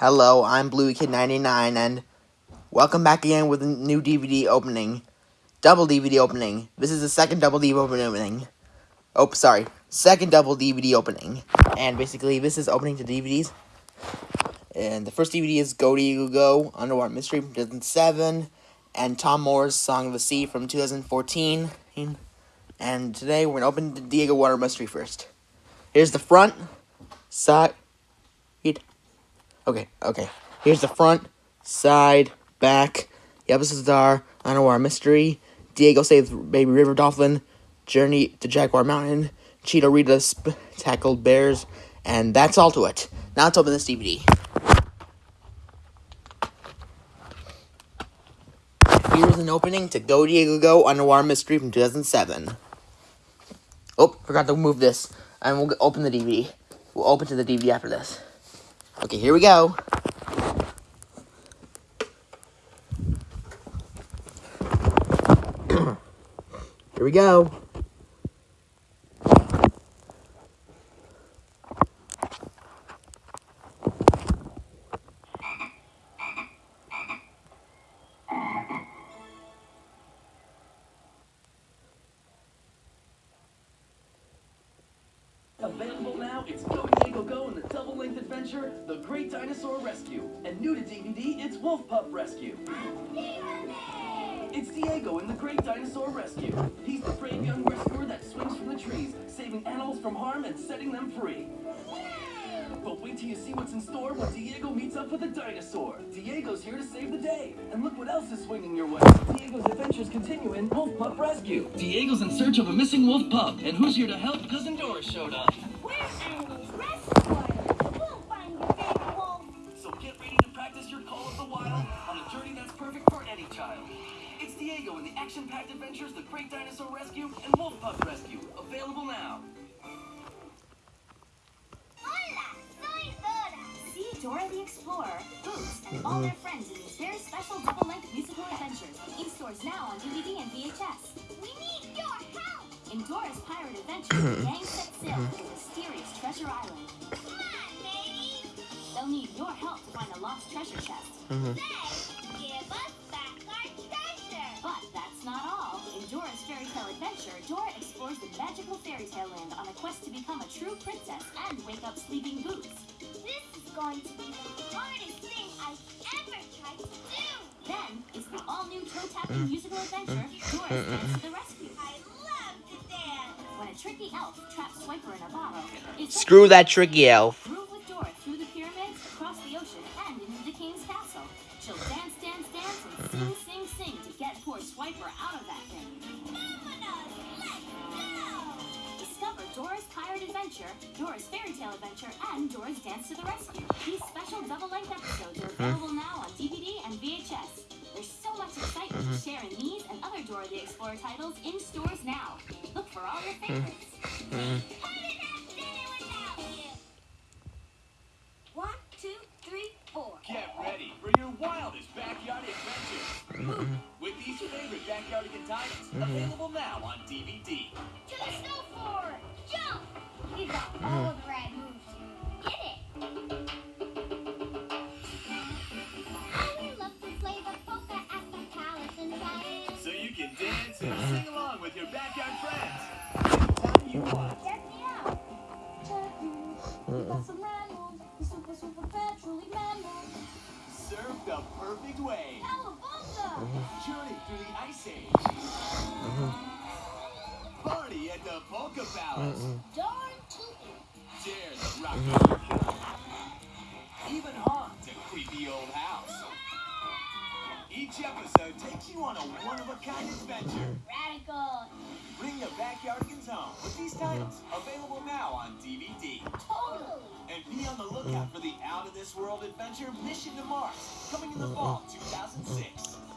Hello, I'm Blue Kid 99 and welcome back again with a new DVD opening. Double DVD opening. This is the second double DVD opening. Oh, sorry. Second double DVD opening. And basically, this is opening to DVDs. And the first DVD is Go Diego Go, Underwater Mystery from 2007, and Tomm Moore's Song of the Sea from 2014. And today we're going to open the Diego Water Mystery first. Here's the front, side, Okay, okay. Here's the front, side, back. The episodes are Underwater Mystery, Diego saves Baby River Dolphin, Journey to Jaguar Mountain, Cheeto Rita tackled bears, and that's all to it. Now let's open this DVD. Here's an opening to Go Diego Go Underwater Mystery from 2007. Oh, forgot to move this. And we'll open the DVD. We'll open to the DVD after this. Okay, here we go. here we go. New to DVD, it's Wolf Pup Rescue. It's Diego in The Great Dinosaur Rescue. He's the brave young rescuer that swings from the trees, saving animals from harm and setting them free. But wait till you see what's in store when Diego meets up with a dinosaur. Diego's here to save the day. And look what else is swinging your way. Diego's adventures continue in Wolf Pup Rescue. Diego's in search of a missing wolf pup. And who's here to help? Cousin Doris showed up. Practice your call of the wild on a journey that's perfect for any child. It's Diego in the action-packed adventures The Great Dinosaur Rescue and Wolf Pup Rescue. Available now. See Dora the Explorer, Boots, and all uh-huh. their friends in these very special double-length musical adventures. In stores now on DVD and VHS. We need your help! In Dora's Pirate Adventure, the gang sets sail uh-huh. to a mysterious treasure island. Come on, baby! They'll need your help treasure chest. Mm-hmm. Then, give us back our treasure! But that's not all. In Dora's Fairy Tale Adventure, Dora explores the magical fairy tale land on a quest to become a true princess and wake up sleeping Boots. This is going to be the hardest thing I've ever tried to do! Then, it's the all-new toe-tapping mm. musical adventure, Dora's Dance to the Rescue. I love to dance! When a tricky elf traps Swiper in a bottle, Screw that tricky elf. Get poor Swiper out of that thing. Dominoes, let's go! Discover Dora's Pirate Adventure, Dora's Fairy Tale Adventure, and Dora's Dance to the Rescue. These special double-length episodes are uh-huh. available now on DVD and VHS. There's so much excitement to uh-huh. share in these and other Dora the Explorer titles in stores now. Look for all your favorites. Uh-huh. How did backyardigan titles available now on DVD. To the snow floor! Jump! You got all mm-hmm. the right moves. Get it! I love to play the polka at the palace and dance. So you can dance and mm-hmm. sing along with your backyard friends. Anytime you want. Check me out! Surf the perfect way. Journey through the ice age. Party at the Polka Palace. Darn the rocky Even haunt a creepy old house. Each episode takes you on a one-of-a-kind adventure. Radical! Bring your backyardigans home with these titles available now on DVD. Totally! And be on the lookout for the out-of-this-world adventure Mission to Mars, coming in the fall 2006.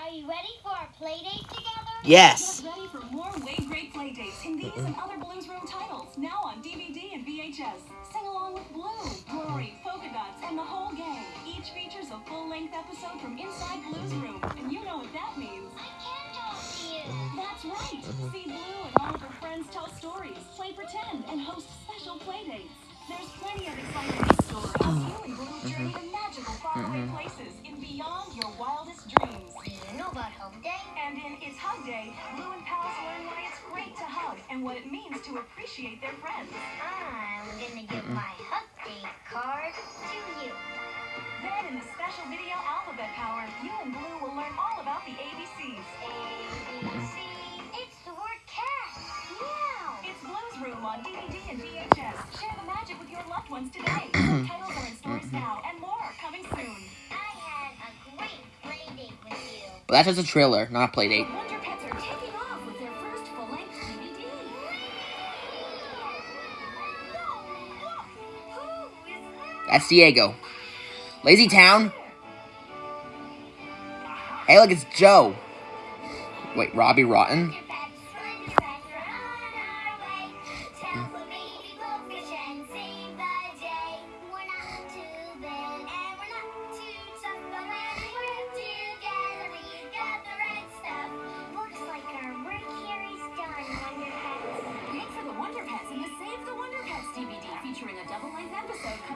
Are you ready for our play date together? Yes. Get ready for more Wade Great Play Dates in these and other Blues Room titles, now on DVD and VHS. Sing along with Blue, Rory, Polka Dots, and the whole gang. Each features a full-length episode from inside Blues Room, and you know what that means. I can talk to you! That's right. Uh-huh. See Blue and all of her friends tell stories, play pretend, and host it means to appreciate their friends. I'm gonna give my hug day card to you. Then in the special video Alphabet Power, you and Blue will learn all about the ABCs. A, B, C. It's the word cat. Meow. It's Blue's Room on DVD and VHS. Share the magic with your loved ones today. Titles are in stores now, and more are coming soon. I had a great play date with you. But that's just a trailer, not a play date. That's Diego. Lazy Town. Hey, look, it's Joe. Wait, Robbie Rotten?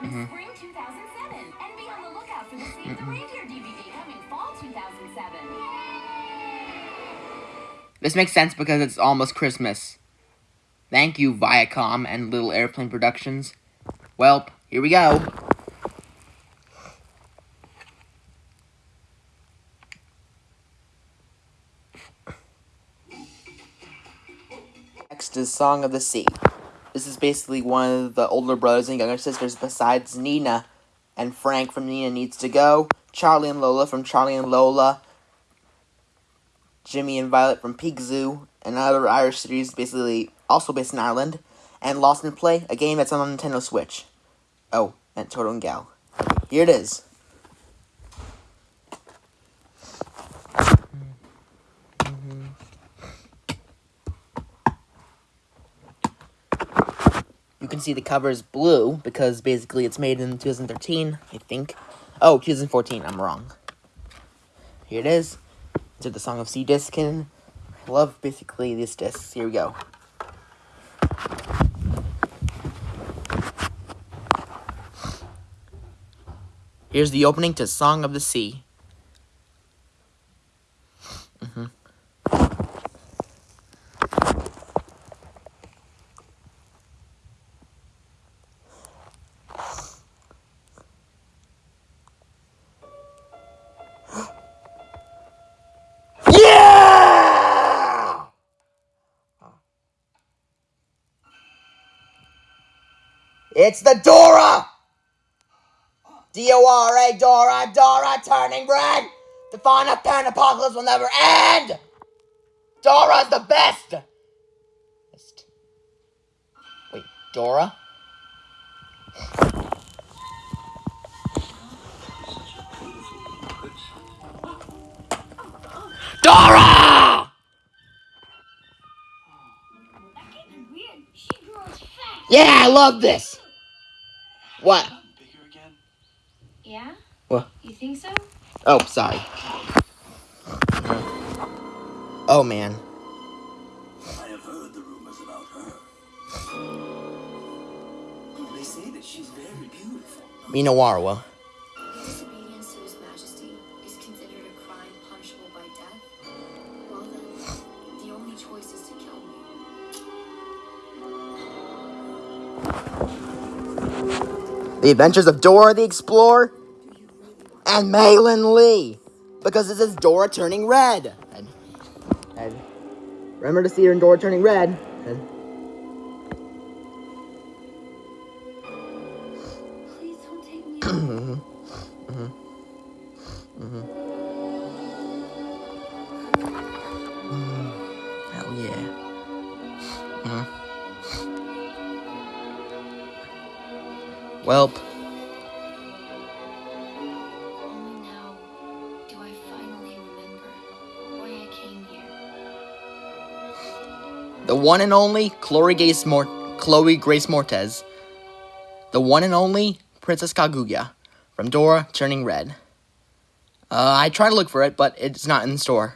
Mm-hmm. episode coming spring 2007. And be on the lookout for the Save the Reindeer DVD coming fall 2007. This makes sense because it's almost Christmas. Thank you, Viacom and Little Airplane Productions. Welp, here we go. Next is Song of the Sea. This is basically one of the older brothers and younger sisters besides Nina and Frank from Nina Needs to Go, Charlie and Lola from Charlie and Lola, Jimmy and Violet from Pig Zoo, another Irish series basically also based in Ireland, and Lost in Play, a game that's on Nintendo Switch. Oh, and Toto and Gal. Here it is. Can see the cover is blue because basically it's made in 2013, I think. Oh, 2014, I'm wrong. Here it is to the Song of Sea disc, and I love basically these discs. Here we go. Here's the opening to Song of the Sea. It's the Dora! D-O-R-A, Dora, Dora, turning red! The final pan apocalypse will never end! Dora's the best! Wait, Dora? Dora! That kid's weird. She grows fast. Yeah, I love this! What? Bigger again? Yeah? What? You think so? Oh, sorry. Oh, man. I have heard the rumors about her. They say that she's very beautiful. Minawarawa. Disobedience to His Majesty is considered a crime punishable by death? Well then, the only choice is to kill me. The Adventures of Dora the Explorer and Malin Lee. Because this is Dora turning red. And, and remember to see her in Dora turning red. And, here. The one and only Chloe Grace, Mor- Chloe Grace Moretz. The one and only Princess Kaguya from Dora Turning Red. Uh, I tried to look for it, but it's not in the store.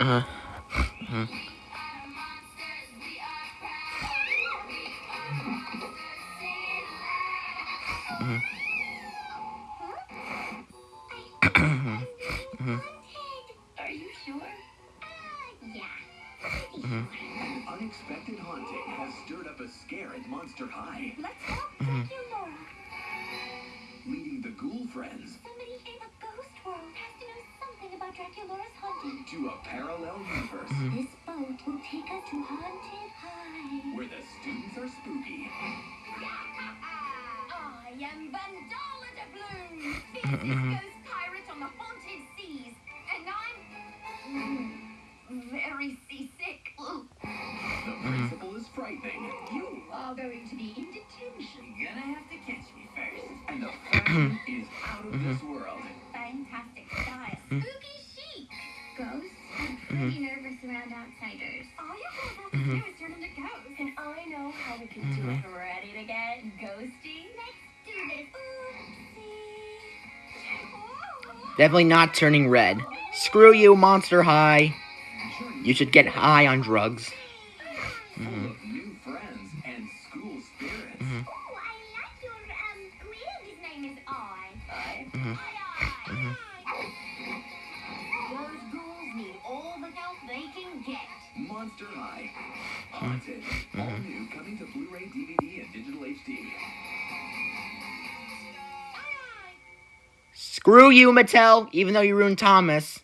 someone there? Uh-huh. Are you sure? Uh, yeah. An unexpected haunting has stirred up a scare at Monster High, Let's help Dracula. leading the ghoul friends Somebody in the ghost world has to know something about Dracula's haunting. To a parallel universe. Mm-hmm. This boat will take us to Haunted High. where the students are spooky. I am Vandala de Bloom, mm-hmm. Mm-hmm. ghosts. And I know how we can do it. Mm-hmm. Ready to get ghosty? Let's do this. Oopsie. Definitely not turning red. Screw you, Monster High. You should get high on drugs. Mm-hmm. Full of Screw you, Mattel, even though you ruined Thomas.